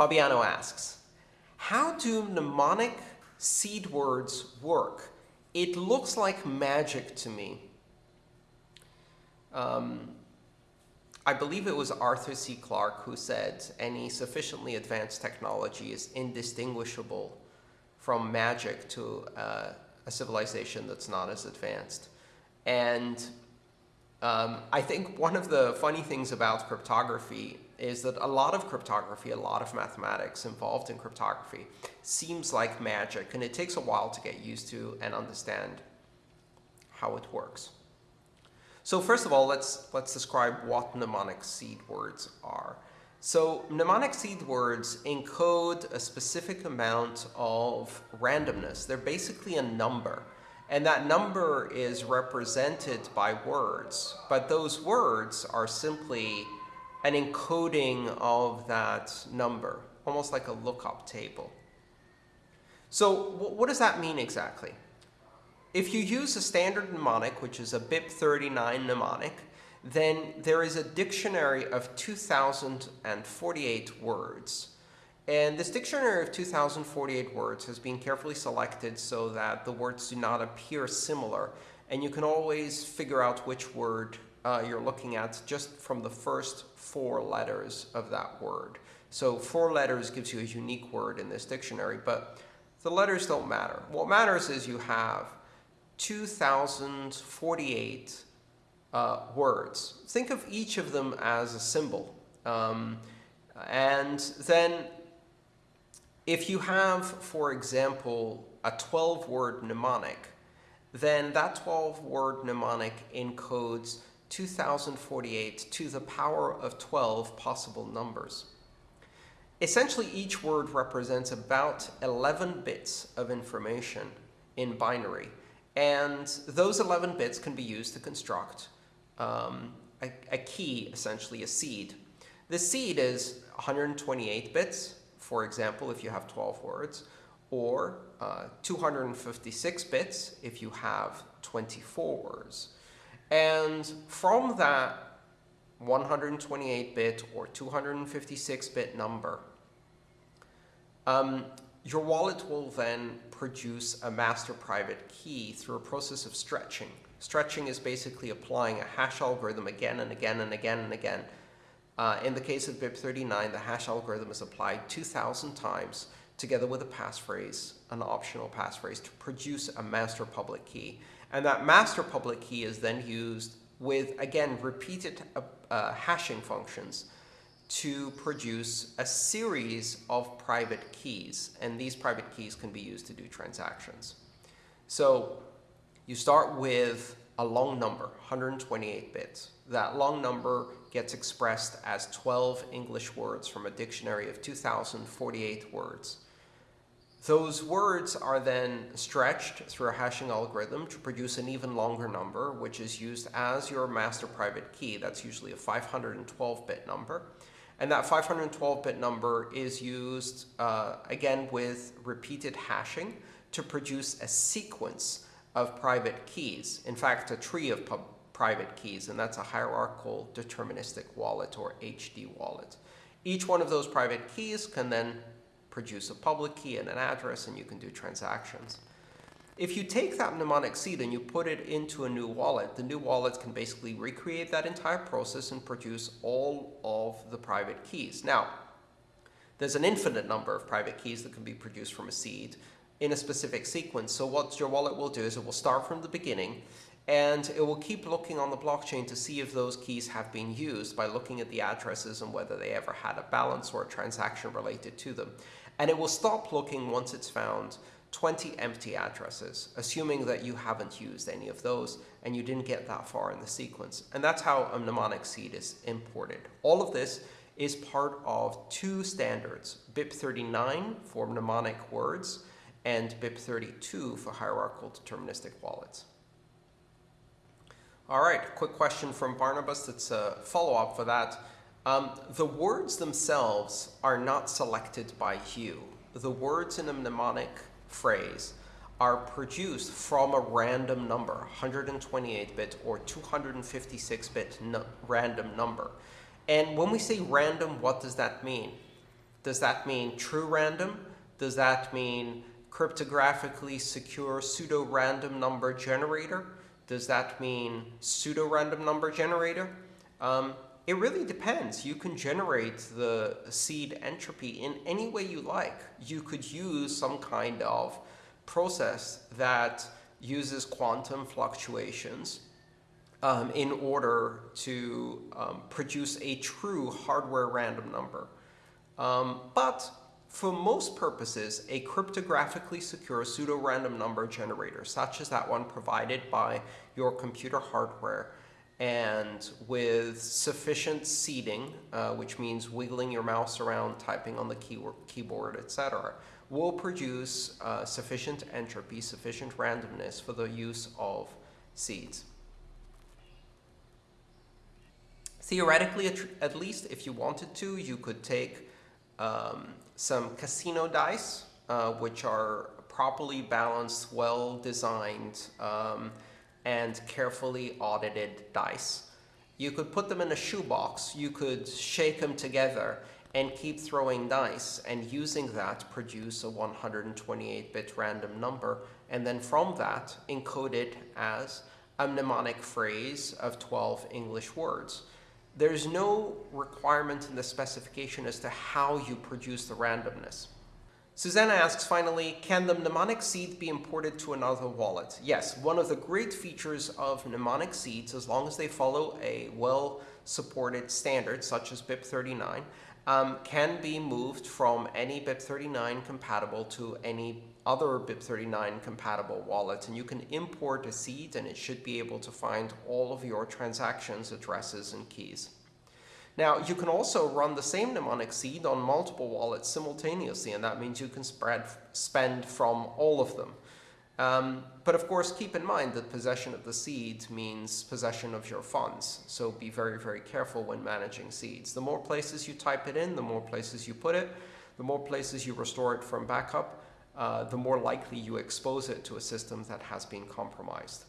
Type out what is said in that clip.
Fabiano asks, how do mnemonic seed words work? It looks like magic to me. Um, I believe it was Arthur C. Clarke who said any sufficiently advanced technology is indistinguishable from magic to uh, a civilization that's not as advanced. And um, I think one of the funny things about cryptography is that a lot of cryptography, a lot of mathematics involved in cryptography seems like magic, and it takes a while to get used to and understand how it works. So first of all, let's, let's describe what mnemonic seed words are. So mnemonic seed words encode a specific amount of randomness. They're basically a number. And that number is represented by words. But those words are simply an encoding of that number, almost like a lookup table. So what does that mean exactly? If you use a standard mnemonic, which is a BIP39 mnemonic, then there is a dictionary of 2,048 words. And this dictionary of 2,048 words has been carefully selected so that the words do not appear similar. And you can always figure out which word uh, you're looking at just from the first four letters of that word. So four letters gives you a unique word in this dictionary, but the letters don't matter. What matters is you have 2,048 uh, words. Think of each of them as a symbol. Um, and then if you have, for example, a 12-word mnemonic, then that 12-word mnemonic encodes 2048 to the power of 12 possible numbers. Essentially, each word represents about 11 bits of information in binary. And those 11 bits can be used to construct um, a, a key, essentially a seed. The seed is 128 bits, for example, if you have 12 words, or uh, 256 bits if you have 24 words. And from that 128-bit or 256-bit number, um, your wallet will then produce a master private key through a process of stretching. Stretching is basically applying a hash algorithm again and again and again and again uh, in the case of BIP39, the hash algorithm is applied 2,000 times together with a passphrase, an optional passphrase, to produce a master public key. And that master public key is then used with, again, repeated uh, uh, hashing functions to produce a series of private keys. And these private keys can be used to do transactions. So you start with a long number, 128 bits. That long number gets expressed as 12 English words from a dictionary of 2,048 words. Those words are then stretched through a hashing algorithm to produce an even longer number, which is used as your master private key. That's usually a 512-bit number. And that 512-bit number is used, uh, again, with repeated hashing to produce a sequence of private keys. In fact, a tree of private keys, and that's a hierarchical deterministic wallet or HD wallet. Each one of those private keys can then produce a public key and an address, and you can do transactions. If you take that mnemonic seed and you put it into a new wallet, the new wallet can basically recreate that entire process and produce all of the private keys. Now, there's an infinite number of private keys that can be produced from a seed in a specific sequence. So what your wallet will do is it will start from the beginning and it will keep looking on the blockchain to see if those keys have been used by looking at the addresses and whether they ever had a balance or a transaction related to them. And it will stop looking once it's found 20 empty addresses, assuming that you haven't used any of those and you didn't get that far in the sequence. And that's how a mnemonic seed is imported. All of this is part of two standards, BIP39 for mnemonic words and BIP32 for hierarchical deterministic wallets. All right, quick question from Barnabas that's a follow-up for that. Um, the words themselves are not selected by you. The words in a mnemonic phrase are produced from a random number, 128-bit or 256-bit random number. And when we say random, what does that mean? Does that mean true random? Does that mean cryptographically secure pseudo-random number generator? Does that mean pseudo-random number generator? Um, it really depends. You can generate the seed entropy in any way you like. You could use some kind of process that uses quantum fluctuations um, in order to um, produce a true hardware random number. Um, but for most purposes, a cryptographically secure pseudo-random number generator, such as that one provided by your computer hardware, and with sufficient seeding, uh, which means wiggling your mouse around, typing on the keyboard, etc., will produce uh, sufficient entropy, sufficient randomness for the use of seeds. Theoretically, at least, if you wanted to, you could take um, some casino dice, uh, which are properly balanced, well designed, um, and carefully audited dice. You could put them in a shoebox, you could shake them together and keep throwing dice and using that produce a 128-bit random number and then from that encode it as a mnemonic phrase of 12 English words. There's no requirement in the specification as to how you produce the randomness. Susanna asks finally, can the mnemonic seed be imported to another wallet? Yes, one of the great features of mnemonic seeds, as long as they follow a well-supported standard such as BIP39, um, can be moved from any BIP39 compatible to any other BIP39 compatible wallet. And you can import a seed and it should be able to find all of your transactions, addresses, and keys. Now, you can also run the same mnemonic seed on multiple wallets simultaneously, and that means you can spread, spend from all of them. Um, but of course, keep in mind that possession of the seed means possession of your funds. So be very, very careful when managing seeds. The more places you type it in, the more places you put it, the more places you restore it from backup, uh, the more likely you expose it to a system that has been compromised.